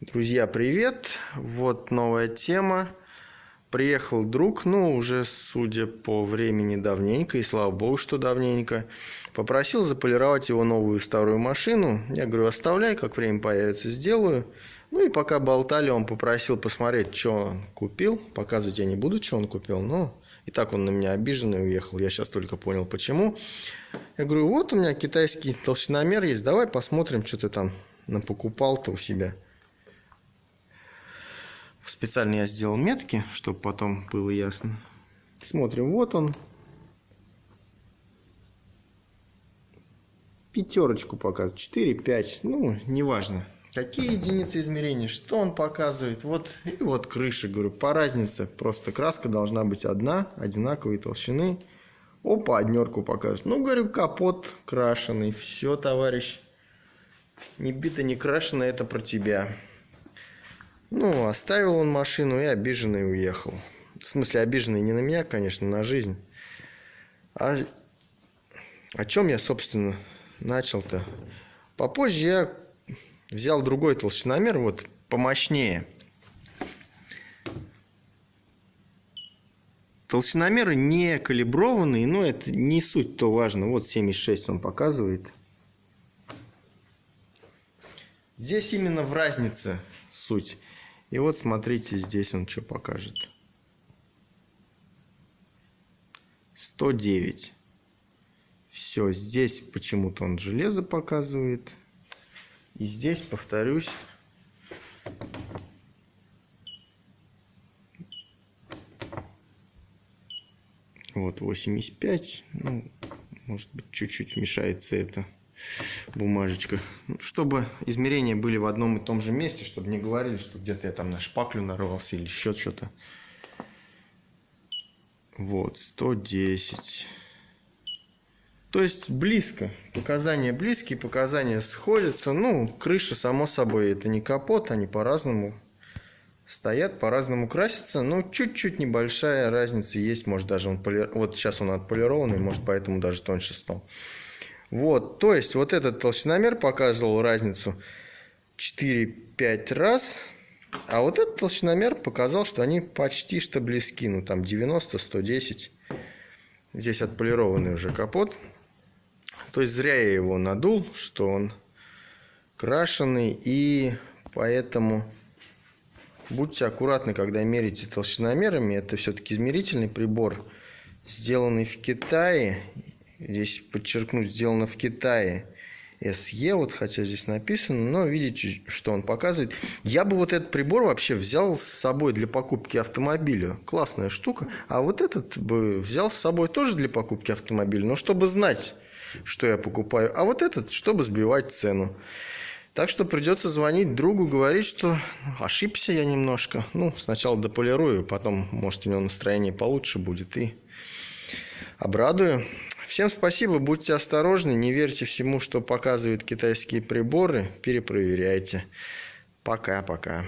Друзья, привет! Вот новая тема. Приехал друг, ну, уже, судя по времени, давненько, и слава богу, что давненько. Попросил заполировать его новую старую машину. Я говорю, оставляй, как время появится, сделаю. Ну и пока болтали, он попросил посмотреть, что он купил. Показывать я не буду, что он купил, но и так он на меня обиженный уехал. Я сейчас только понял, почему. Я говорю, вот у меня китайский толщиномер есть, давай посмотрим, что ты там напокупал-то у себя. Специально я сделал метки, чтобы потом было ясно. Смотрим, вот он. Пятерочку показывает, 4, 5, ну, неважно. Какие единицы измерений, что он показывает. Вот, и вот крыша, говорю, по разнице. Просто краска должна быть одна, одинаковой толщины. Опа, однерку покажет. Ну, говорю, капот крашеный. Все, товарищ. Не бито, не крашено, это про тебя. Ну, оставил он машину и обиженный уехал. В смысле, обиженный не на меня, конечно, на жизнь. А о чем я, собственно, начал-то? Попозже я взял другой толщиномер, вот помощнее. Толщиномеры не калиброванные, но это не суть то важно. Вот 76 он показывает. Здесь именно в разнице суть. И вот смотрите, здесь он что покажет. 109. Все, здесь почему-то он железо показывает. И здесь, повторюсь, вот 85. Ну, может быть, чуть-чуть мешается это бумажечках. Ну, чтобы измерения были в одном и том же месте, чтобы не говорили, что где-то я там на шпаклю нарвался или еще что-то. Вот, 110. То есть близко. Показания близкие, показания сходятся. Ну, крыша, само собой, это не капот, они по-разному стоят, по-разному красятся. Ну, чуть-чуть небольшая разница есть. Может, даже он поли... Вот сейчас он отполированный, может, поэтому даже тоньше стал. Вот, то есть вот этот толщиномер показывал разницу 4-5 раз, а вот этот толщиномер показал, что они почти что близки, ну там 90-110. Здесь отполированный уже капот. То есть зря я его надул, что он крашеный, и поэтому будьте аккуратны, когда мерите толщиномерами. Это все-таки измерительный прибор, сделанный в Китае, Здесь подчеркну, сделано в Китае. SE, вот хотя здесь написано, но видите, что он показывает. Я бы вот этот прибор вообще взял с собой для покупки автомобиля. Классная штука. А вот этот бы взял с собой тоже для покупки автомобиля, но чтобы знать, что я покупаю. А вот этот, чтобы сбивать цену. Так что придется звонить другу, говорить, что ошибся я немножко. Ну, сначала дополирую, потом, может, у него настроение получше будет и обрадую. Всем спасибо, будьте осторожны, не верьте всему, что показывают китайские приборы, перепроверяйте. Пока-пока.